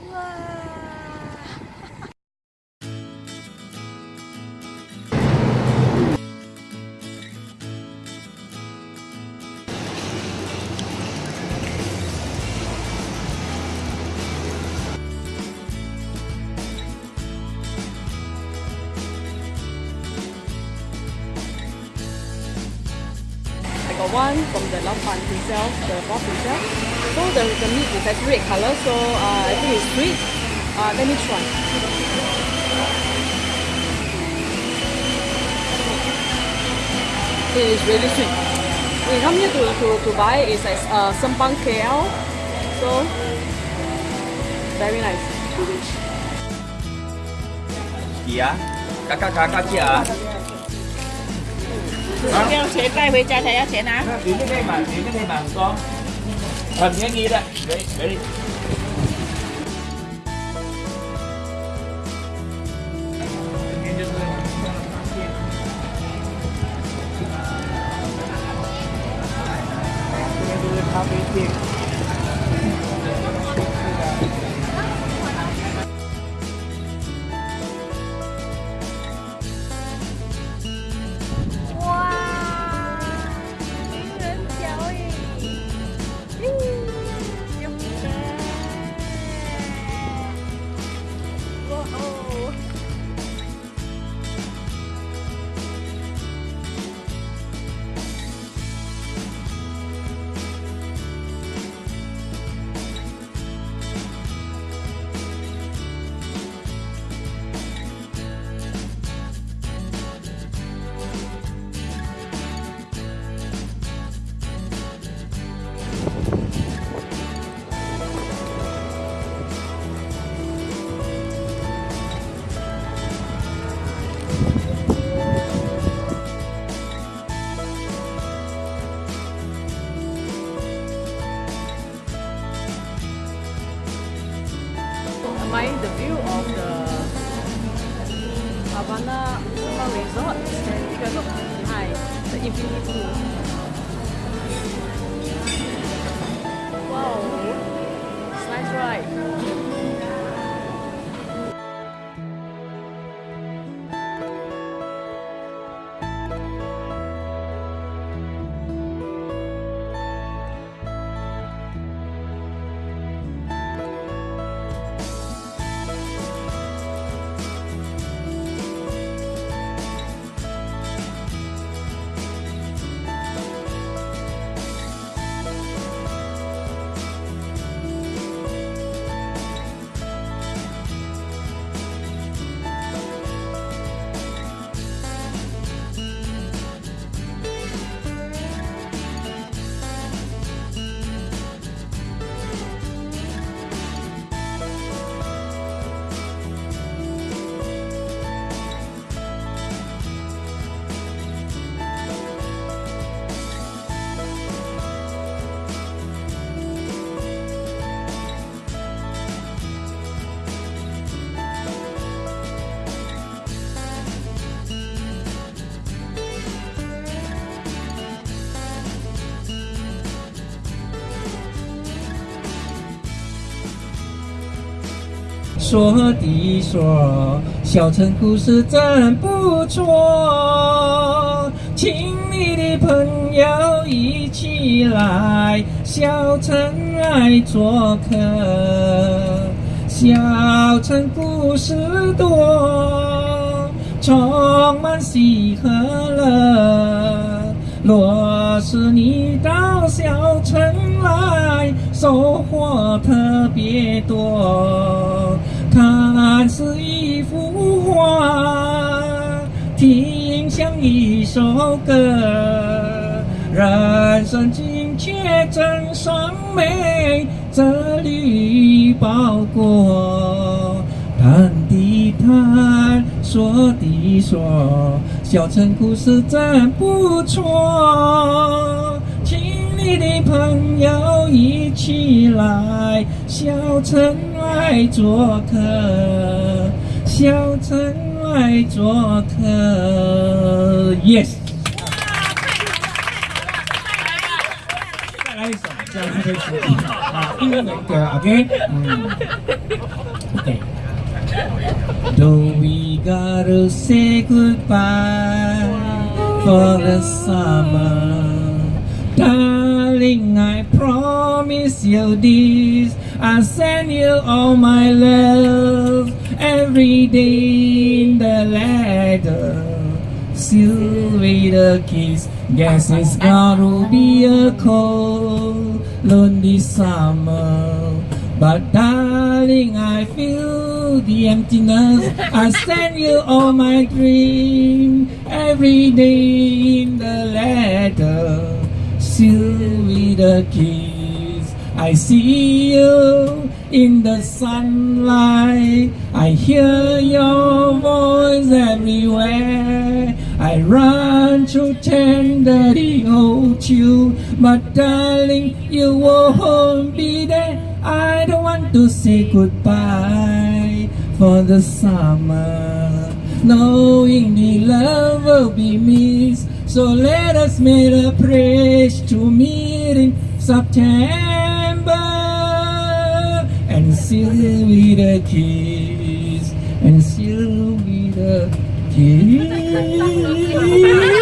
I one from the lamb Ban itself, the boss itself. So the, the meat is actually red color, so uh, I think it's sweet. Uh, let me try. It is really sweet. We come here to, to, to buy is a uh, Sempang KL. So, very nice. Kia, kakak kakak kia. kêu chế tay với cha thấy đã chế nào? Đến cái đây mà đến cái đây mà con. Thần nghe nghi đấy đấy đấy đi. ！admire the view of the Havana Summer Resort and you can look behind the infinity pool. Wow, it's nice right? “说的说，小城故事真不错，请你的朋友一起来小城来做客。小城故事多，充满喜和乐。若是你到小城来，收获特别多。是一幅画，听像一首歌，人生境界真善美，这里包裹。谈的谈，说的说，小城故事真不错，请你的朋友一起来小城来做客，小城来做客，yes。再来一首，再来一首。 uh, English, uh, okay? Mm. Okay. Do we gotta say goodbye for the summer? Darling, I promise you this. I send you all my love every day in the letter. Still with a kiss. Guess it's gonna be a cold, lonely summer. But darling, I feel the emptiness. I send you all my dream every day in the letter. Still with a kiss. I see you in the sunlight. I hear your voice everywhere. I run to tenderly hold you, but darling, you won't be there. I don't want to say goodbye for the summer, knowing the love will be missed. So let us make a pledge to meet in September Silvita keys and Silvita keys.